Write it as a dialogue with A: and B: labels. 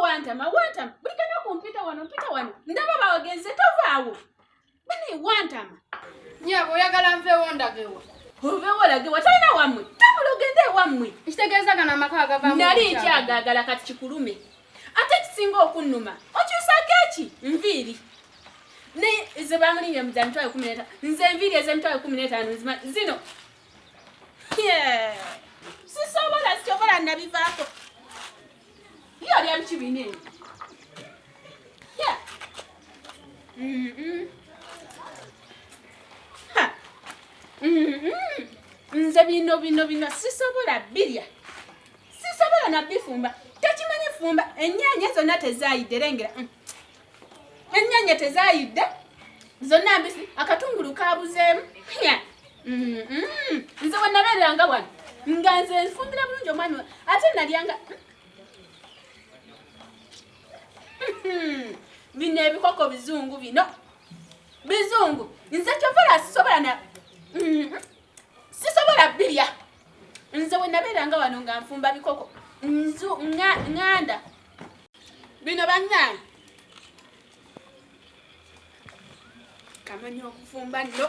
A: wantama wantama. Buli kanya kumpita wano mpita wano. Ndaba bawagenze tovaawo. Bani wantama.
B: Nyaabo oyagala nveewo ndagewa
A: oveewo olagewa talina wammwe. Tambula ogende ewammwe
B: kitegeeza gano amaka agavaamu
A: nali nkyagaagala kati kikulume. Ate kisinga okunnuma okyusako eki? Nviiri. Ne zebamulinye mu za mitwalo kumi neta nze enviiri ez'emitwalo kumi n'etaano zino. Yeah. sisobola sisobola nabivaako olya mukibiina eno Yeah. Ha. Mm-mm. nze bino bino bino sisobola birya sisobola nabifumba tekimanyi fumba ennyanya zonna tezayidde lengera mm. ennyanya tezayidde zonna mbisi akatungulu kabuzeemu nya Mm, mm. nze wenabeeranga wano nga nze nfumbira bulungi omwami wa- ate nalyanga bino ebikoko bizungu bino. Bizungu. Nze kyovola sisobola na Mhm. sisobola birya nze wenabeeranga wano nga nfumba bikoko. Nzu nganda. Bino bannange. Kamanya okufumba nno